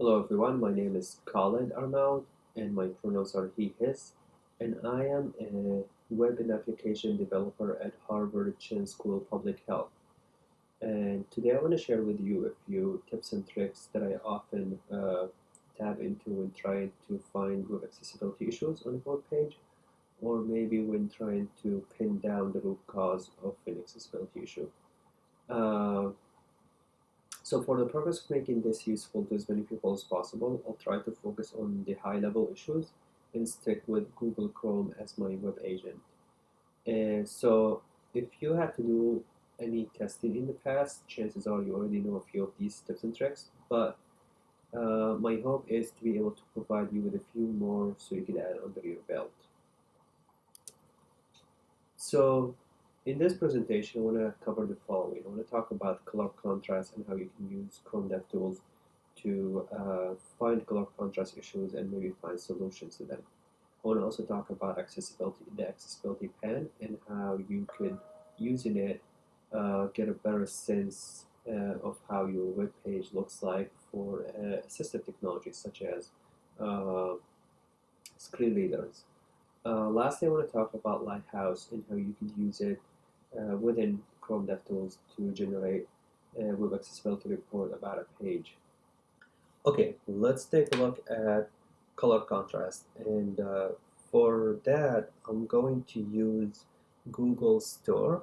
Hello everyone, my name is Khalid Arnaud and my pronouns are he, his, and I am a web and application developer at Harvard Chan School of Public Health. And today I want to share with you a few tips and tricks that I often uh, tap into when trying to find web accessibility issues on a web page, or maybe when trying to pin down the root cause of an accessibility issue. Uh, so for the purpose of making this useful to as many people as possible, I'll try to focus on the high-level issues and stick with Google Chrome as my web agent. And so if you had to do any testing in the past, chances are you already know a few of these tips and tricks, but uh, my hope is to be able to provide you with a few more so you can add under your belt. So in this presentation, I want to cover the following. I want to talk about color contrast and how you can use Chrome DevTools to uh, find color contrast issues and maybe find solutions to them. I want to also talk about accessibility, the accessibility pane, and how you could, using it, uh, get a better sense uh, of how your web page looks like for uh, assistive technologies such as uh, screen readers. Uh, lastly, I want to talk about Lighthouse and how you can use it within Chrome DevTools to generate a web accessibility report about a page. Okay, let's take a look at color contrast and uh, for that I'm going to use Google Store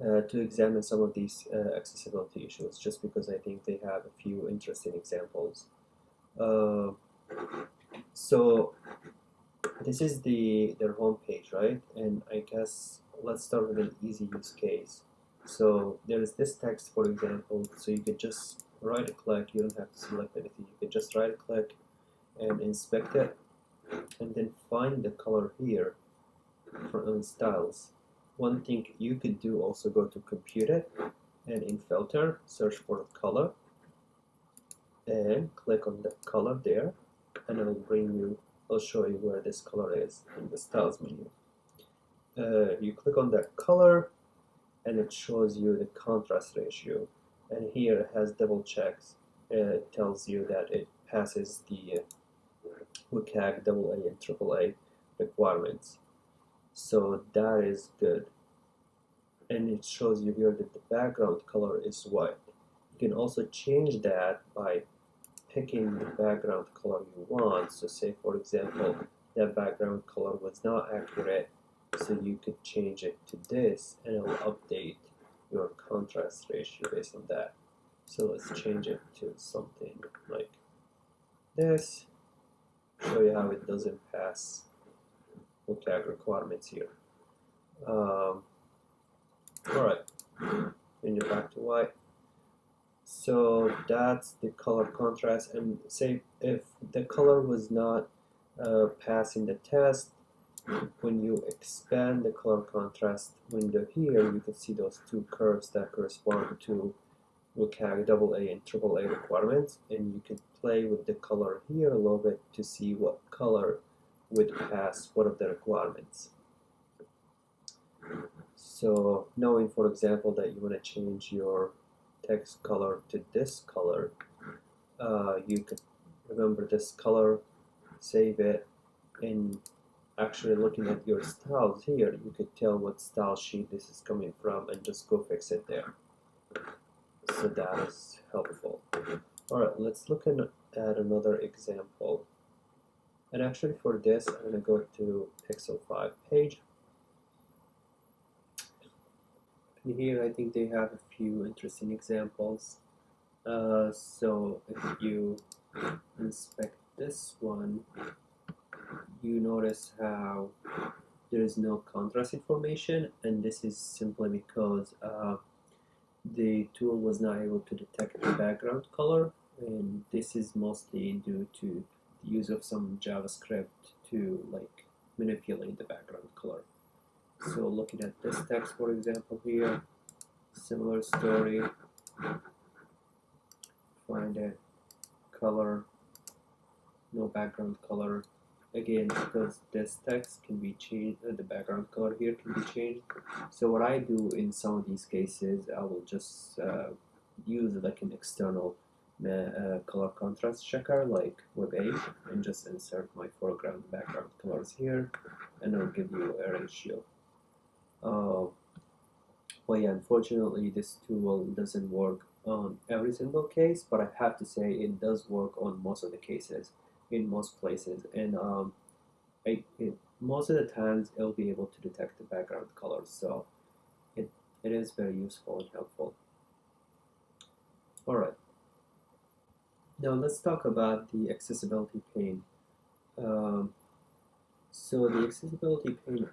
uh, to examine some of these uh, accessibility issues just because I think they have a few interesting examples. Uh, so this is the their home page, right? And I guess let's start with an easy use case. So there is this text, for example, so you can just right click, you don't have to select anything, you can just right click and inspect it and then find the color here from styles. One thing you could do also go to compute it and in filter search for color and click on the color there and it will bring you, I'll show you where this color is in the styles menu uh, you click on that color and it shows you the contrast ratio. And here it has double checks. Uh, it tells you that it passes the WCAG AA and AAA requirements. So that is good. And it shows you here that the background color is white. You can also change that by picking the background color you want. So say for example that background color was not accurate so you could change it to this and it will update your contrast ratio based on that. So let's change it to something like this. Show you how it doesn't pass WCAG requirements here. Um, Alright, bring it back to white. So that's the color contrast and say if the color was not uh, passing the test, when you expand the color contrast window here, you can see those two curves that correspond to WCAG AA and AAA requirements, and you can play with the color here a little bit to see what color would pass what of the requirements. So knowing, for example, that you want to change your text color to this color, uh, you could remember this color, save it, and actually looking at your styles here, you could tell what style sheet this is coming from and just go fix it there. So that is helpful. Alright, let's look at another example. And actually for this, I'm going to go to Pixel 5 page. And here I think they have a few interesting examples. Uh, so if you inspect this one, you notice how there is no contrast information and this is simply because uh, the tool was not able to detect the background color and this is mostly due to the use of some JavaScript to like manipulate the background color. So looking at this text for example here, similar story, find a color, no background color, again because this text can be changed uh, the background color here can be changed so what I do in some of these cases I will just uh, use like an external a color contrast checker like WebAIM and just insert my foreground background colors here and it'll give you a ratio. Uh, well, yeah, unfortunately this tool doesn't work on every single case, but I have to say it does work on most of the cases in most places and um, it, most of the times it'll be able to detect the background colors so it, it is very useful and helpful. Alright, now let's talk about the accessibility pane. Um, so the accessibility pane,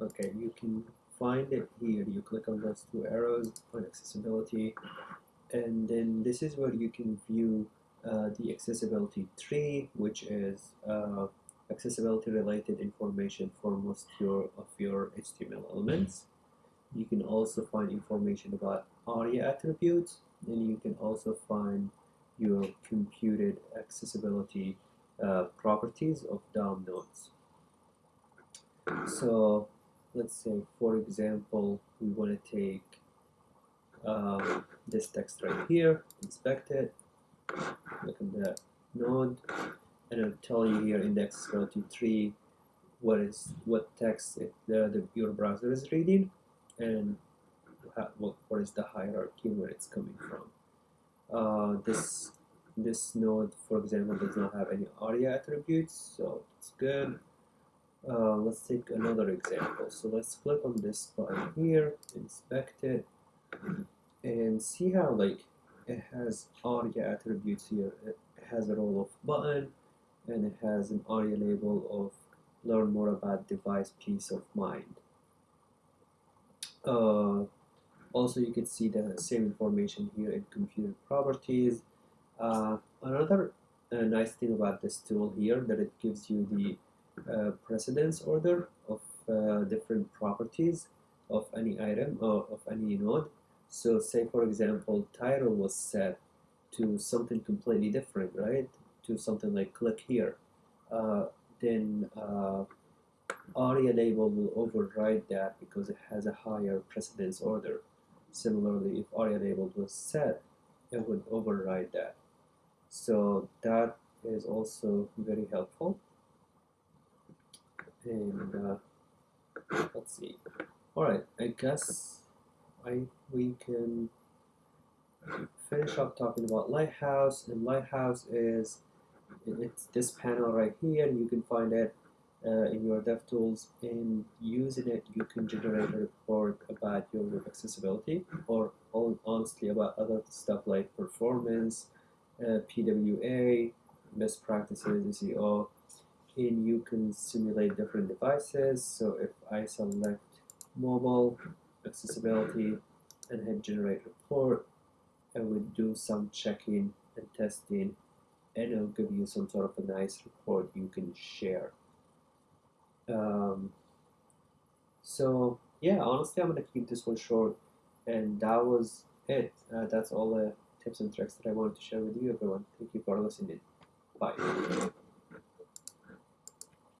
okay, you can find it here. You click on those two arrows on accessibility, and then this is where you can view the accessibility tree, which is uh, accessibility related information for most your, of your HTML elements. You can also find information about ARIA attributes, and you can also find your computed accessibility uh, properties of DOM nodes. So let's say, for example, we want to take um, this text right here, inspect it, the node, and it'll tell you here in the accessibility tree what is what text it, the, the, your browser is reading and what, what is the hierarchy where it's coming from. Uh, this this node, for example, does not have any ARIA attributes, so it's good. Uh, let's take another example. So let's click on this button here, inspect it, and see how like it has ARIA attributes here. It has a role of button, and it has an ARIA label of learn more about device peace of mind. Uh, also, you can see the same information here in computer properties. Uh, another uh, nice thing about this tool here that it gives you the uh, precedence order of uh, different properties of any item or of any node. So say for example title was set to something completely different, right? To something like click here. Uh, then uh, ARIA label will override that because it has a higher precedence order. Similarly, if ARIA label was set, it would override that. So that is also very helpful. And uh, let's see. All right, I guess I we can finish up talking about Lighthouse. And Lighthouse is it's this panel right here. You can find it uh, in your DevTools and using it you can generate a report about your web accessibility or honestly about other stuff like performance, uh, PWA, best practices, SEO, and you can simulate different devices. So if I select mobile accessibility and hit generate report, I would do some checking and testing and it'll give you some sort of a nice report you can share. Um, so yeah, honestly, I'm gonna keep this one short, and that was it. Uh, that's all the tips and tricks that I wanted to share with you, everyone. Thank you for listening. Bye.